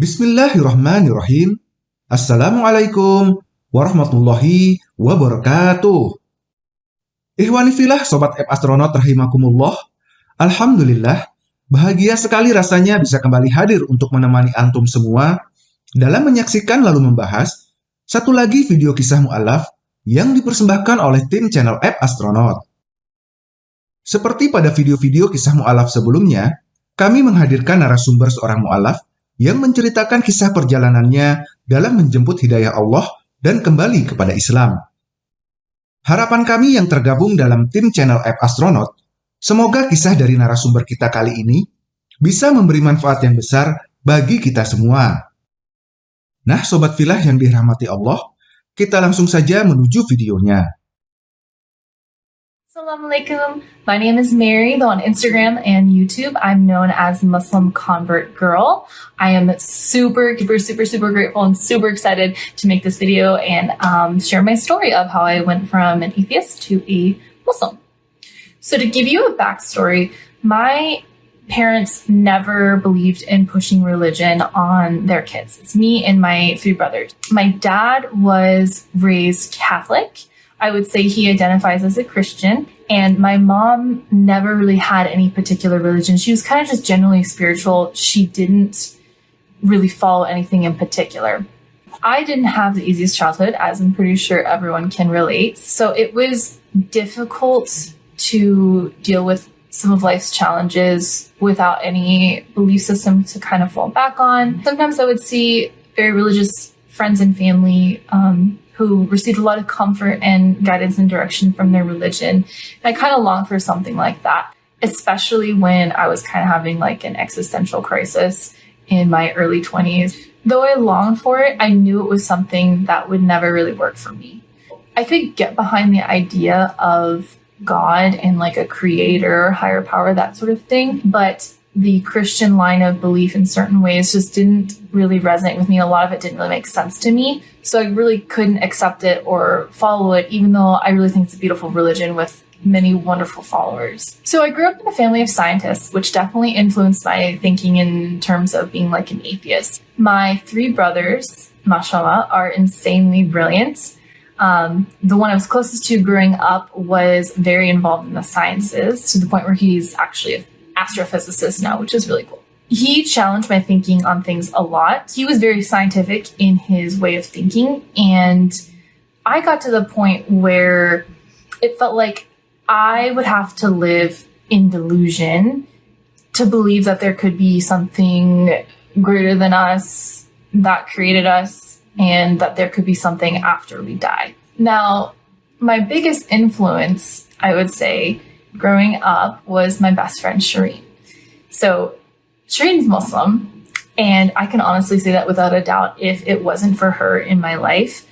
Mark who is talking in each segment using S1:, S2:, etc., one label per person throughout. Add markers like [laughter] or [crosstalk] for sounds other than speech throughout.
S1: Bismillahirrahmanirrahim. Assalamualaikum warahmatullahi wabarakatuh. Ihwani filah Sobat App Astronaut rahimakumullah. Alhamdulillah, bahagia sekali rasanya bisa kembali hadir untuk menemani antum semua dalam menyaksikan lalu membahas satu lagi video kisah mu'alaf yang dipersembahkan oleh tim channel App Astronaut. Seperti pada video-video kisah mu'alaf sebelumnya, kami menghadirkan narasumber seorang mu'alaf yang menceritakan kisah perjalanannya dalam menjemput hidayah Allah dan kembali kepada Islam. Harapan kami yang tergabung dalam tim channel App Astronaut, semoga kisah dari narasumber kita kali ini bisa memberi manfaat yang besar bagi kita semua. Nah, Sobat Filah yang dirahmati Allah, kita langsung saja menuju videonya.
S2: Assalamualaikum. My name is Mary, though on Instagram and YouTube, I'm known as Muslim Convert Girl. I am super, super, super, super grateful and super excited to make this video and um, share my story of how I went from an atheist to a Muslim. So to give you a backstory, my parents never believed in pushing religion on their kids. It's me and my three brothers. My dad was raised Catholic I would say he identifies as a Christian. And my mom never really had any particular religion. She was kind of just generally spiritual. She didn't really follow anything in particular. I didn't have the easiest childhood, as I'm pretty sure everyone can relate. So it was difficult to deal with some of life's challenges without any belief system to kind of fall back on. Sometimes I would see very religious friends and family um, who received a lot of comfort and guidance and direction from their religion. And I kind of longed for something like that, especially when I was kind of having like an existential crisis in my early 20s. Though I longed for it, I knew it was something that would never really work for me. I could get behind the idea of God and like a creator, higher power, that sort of thing, but the Christian line of belief in certain ways just didn't really resonate with me. A lot of it didn't really make sense to me. So I really couldn't accept it or follow it, even though I really think it's a beautiful religion with many wonderful followers. So I grew up in a family of scientists, which definitely influenced my thinking in terms of being like an atheist. My three brothers, mashallah, are insanely brilliant. Um, the one I was closest to growing up was very involved in the sciences to the point where he's actually a astrophysicist now, which is really cool. He challenged my thinking on things a lot. He was very scientific in his way of thinking. And I got to the point where it felt like I would have to live in delusion to believe that there could be something greater than us that created us and that there could be something after we die. Now, my biggest influence, I would say, growing up was my best friend Shireen. So Shireen's Muslim, and I can honestly say that without a doubt, if it wasn't for her in my life,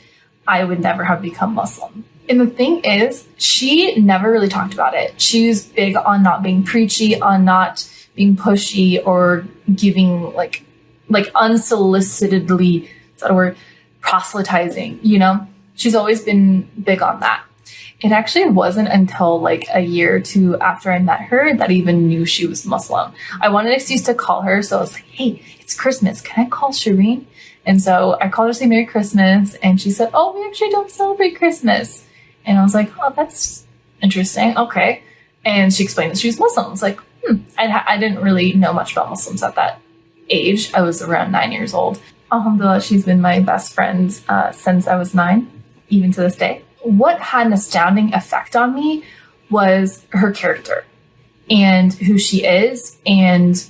S2: I would never have become Muslim. And the thing is, she never really talked about it. She was big on not being preachy, on not being pushy or giving like like unsolicitedly, is that a word, proselytizing, you know? She's always been big on that. It actually wasn't until like a year or two after I met her that I even knew she was Muslim. I wanted an excuse to call her, so I was like, hey, it's Christmas. Can I call Shireen? And so I called her to say Merry Christmas, and she said, oh, we actually don't celebrate Christmas. And I was like, oh, that's interesting. Okay. And she explained that she was Muslim. I was like, hmm. I, I didn't really know much about Muslims at that age. I was around nine years old. Alhamdulillah, she's been my best friend uh, since I was nine, even to this day what had an astounding effect on me was her character and who she is. And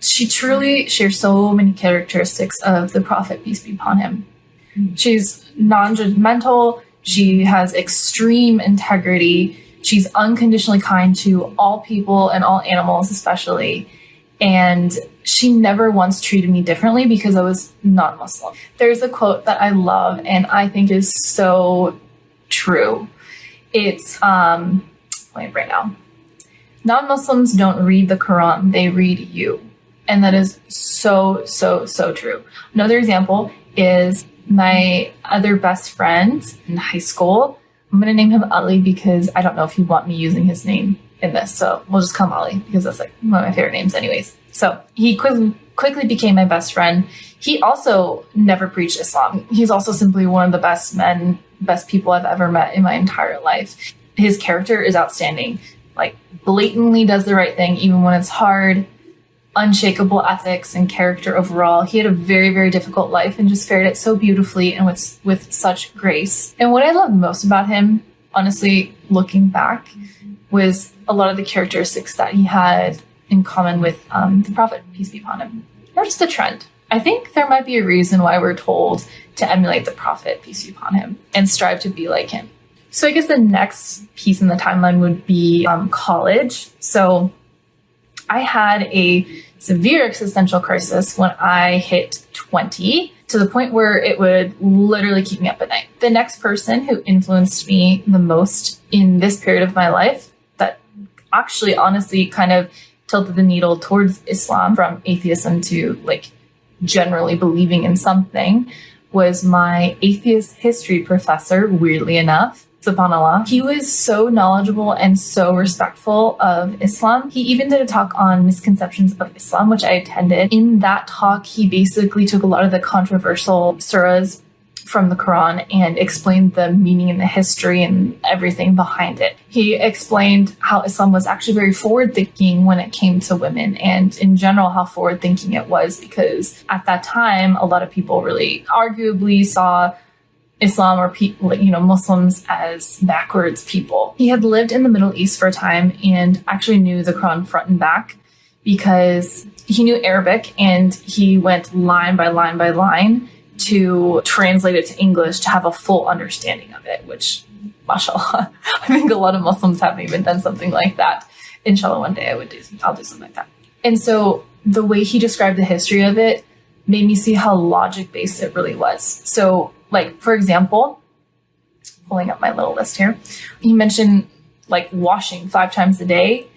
S2: she truly shares so many characteristics of the Prophet, peace be upon him. She's non judgmental, she has extreme integrity, she's unconditionally kind to all people and all animals, especially. And she never once treated me differently because I was non Muslim. There's a quote that I love and I think is so true. It's, um, wait right now. Non-Muslims don't read the Quran, they read you. And that is so, so, so true. Another example is my other best friend in high school. I'm going to name him Ali because I don't know if you want me using his name in this. So we'll just call him Ali because that's like one of my favorite names anyways. So he quizzed, quickly became my best friend. He also never preached Islam. He's also simply one of the best men, best people I've ever met in my entire life. His character is outstanding. Like, blatantly does the right thing, even when it's hard unshakable ethics and character overall. He had a very, very difficult life and just fared it so beautifully and with, with such grace. And what I loved most about him, honestly, looking back, was a lot of the characteristics that he had in common with um, the Prophet, peace be upon him. Or just a trend. I think there might be a reason why we're told to emulate the Prophet, peace be upon him, and strive to be like him. So I guess the next piece in the timeline would be um, college. So I had a severe existential crisis when I hit 20 to the point where it would literally keep me up at night. The next person who influenced me the most in this period of my life that actually honestly kind of tilted the needle towards Islam from atheism to like generally believing in something was my atheist history professor, weirdly enough subhanAllah. He was so knowledgeable and so respectful of Islam. He even did a talk on misconceptions of Islam, which I attended. In that talk, he basically took a lot of the controversial surahs from the Quran and explained the meaning and the history and everything behind it. He explained how Islam was actually very forward thinking when it came to women and in general how forward thinking it was because at that time a lot of people really arguably saw Islam or you know, Muslims as backwards people. He had lived in the Middle East for a time and actually knew the Quran front and back because he knew Arabic and he went line by line by line to translate it to English to have a full understanding of it, which, mashallah, [laughs] I think a lot of Muslims haven't even done something like that. Inshallah, one day I would do, I'll do something like that. And so the way he described the history of it made me see how logic based it really was. So like, for example, pulling up my little list here, he mentioned like washing five times a day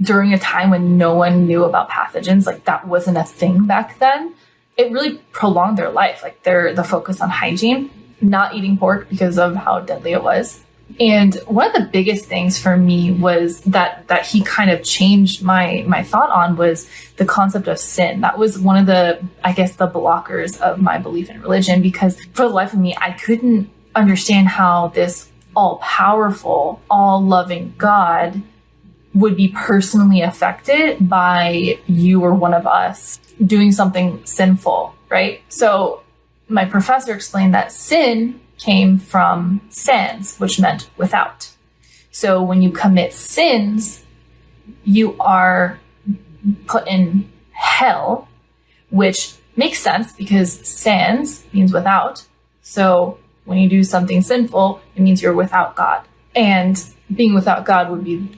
S2: during a time when no one knew about pathogens. Like that wasn't a thing back then. It really prolonged their life. Like their the focus on hygiene, not eating pork because of how deadly it was. And one of the biggest things for me was that that he kind of changed my my thought on was the concept of sin. That was one of the I guess the blockers of my belief in religion because for the life of me I couldn't understand how this all powerful, all loving God would be personally affected by you or one of us doing something sinful, right? So my professor explained that sin came from sans, which meant without. So when you commit sins, you are put in hell, which makes sense because sans means without. So when you do something sinful, it means you're without God. And being without God would be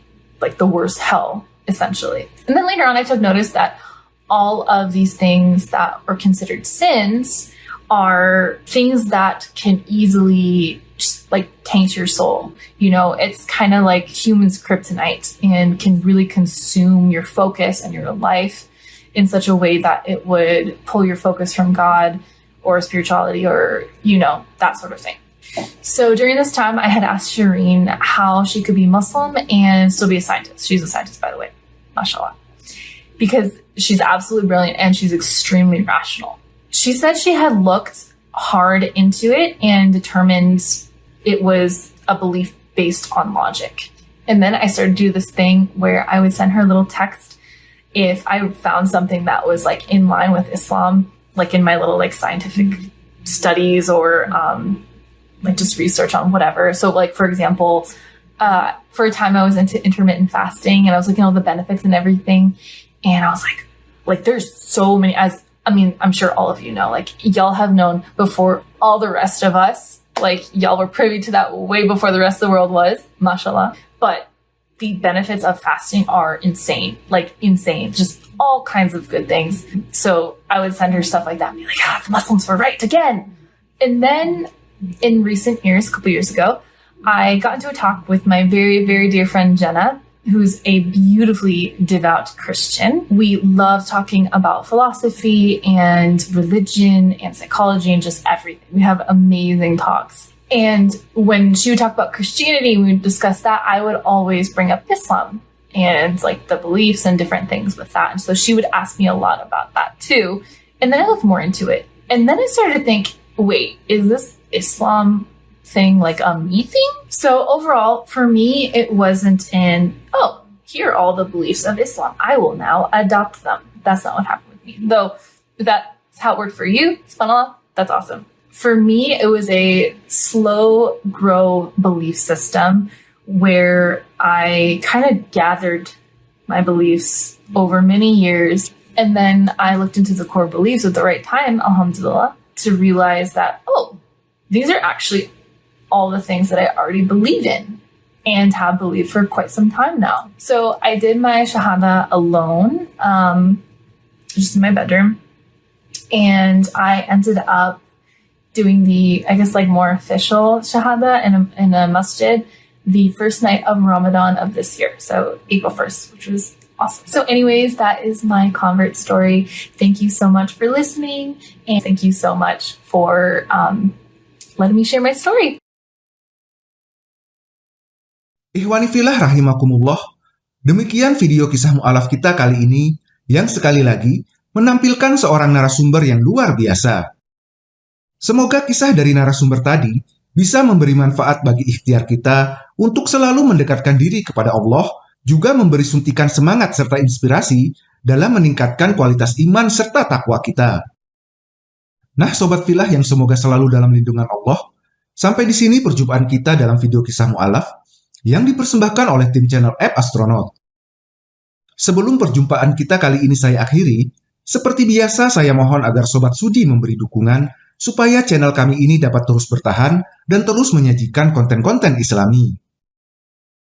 S2: like the worst hell, essentially. And then later on, I took notice that all of these things that are considered sins are things that can easily just like taint your soul. You know, it's kind of like humans kryptonite and can really consume your focus and your life in such a way that it would pull your focus from God or spirituality or, you know, that sort of thing. So during this time, I had asked Shireen how she could be Muslim and still be a scientist. She's a scientist, by the way, mashallah, because she's absolutely brilliant and she's extremely rational. She said she had looked hard into it and determined it was a belief based on logic. And then I started to do this thing where I would send her a little text if I found something that was like in line with Islam, like in my little like scientific studies or um, like just research on whatever. So like for example, uh, for a time I was into intermittent fasting and I was looking at all the benefits and everything. And I was like, like there's so many as I mean, I'm sure all of you know, like y'all have known before all the rest of us. Like y'all were privy to that way before the rest of the world was, mashallah. But the benefits of fasting are insane, like insane, just all kinds of good things. So I would send her stuff like that and be like, ah, the Muslims were right again. And then in recent years, a couple years ago, I got into a talk with my very, very dear friend Jenna, who's a beautifully devout Christian. We love talking about philosophy and religion and psychology and just everything. We have amazing talks. And when she would talk about Christianity, we would discuss that, I would always bring up Islam. and like the beliefs and different things with that. And so she would ask me a lot about that too. And then I looked more into it. And then I started to think, wait, is this Islam thing like a me thing? So overall, for me, it wasn't in, oh, here are all the beliefs of Islam. I will now adopt them. That's not what happened with me. Though that's how it worked for you, subhanAllah, that's awesome. For me, it was a slow grow belief system where I kind of gathered my beliefs over many years. And then I looked into the core beliefs at the right time, alhamdulillah, to realize that, oh, these are actually all the things that I already believe in and have believed for quite some time now. So I did my Shahada alone, um, just in my bedroom. And I ended up doing the, I guess, like more official Shahada in a, in a masjid the first night of Ramadan of this year. So April 1st, which was awesome. So anyways, that is my convert story. Thank you so much for listening. And thank you so much for um, letting me share my story.
S1: Ihwani rahimakumullah, demikian video kisah mu'alaf kita kali ini yang sekali lagi menampilkan seorang narasumber yang luar biasa. Semoga kisah dari narasumber tadi bisa memberi manfaat bagi ikhtiar kita untuk selalu mendekatkan diri kepada Allah, juga memberi suntikan semangat serta inspirasi dalam meningkatkan kualitas iman serta takwa kita. Nah, sobat filah yang semoga selalu dalam lindungan Allah, sampai di sini perjumpaan kita dalam video kisah mu'alaf yang dipersembahkan oleh tim channel App Astronaut. Sebelum perjumpaan kita kali ini saya akhiri, seperti biasa saya mohon agar Sobat Sudi memberi dukungan supaya channel kami ini dapat terus bertahan dan terus menyajikan konten-konten islami.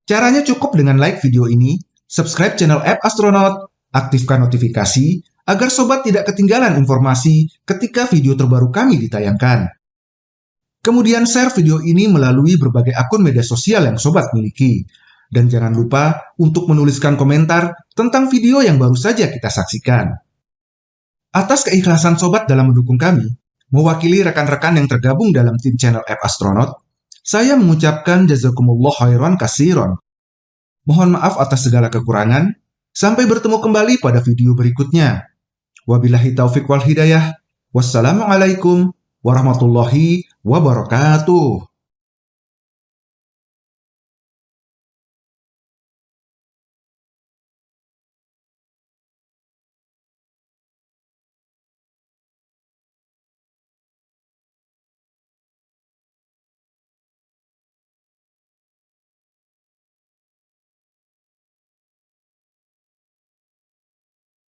S1: Caranya cukup dengan like video ini, subscribe channel App Astronaut, aktifkan notifikasi, agar Sobat tidak ketinggalan informasi ketika video terbaru kami ditayangkan. Kemudian share video ini melalui berbagai akun media sosial yang sobat miliki. Dan jangan lupa untuk menuliskan komentar tentang video yang baru saja kita saksikan. Atas keikhlasan sobat dalam mendukung kami, mewakili rekan-rekan yang tergabung dalam tim channel App Astronaut, saya mengucapkan jazakumullah khairan kasiron. Mohon maaf atas segala kekurangan, sampai bertemu kembali pada video berikutnya. Wabillahi taufiq wal hidayah. Wassalamualaikum warahmatullahi wabarakatuh.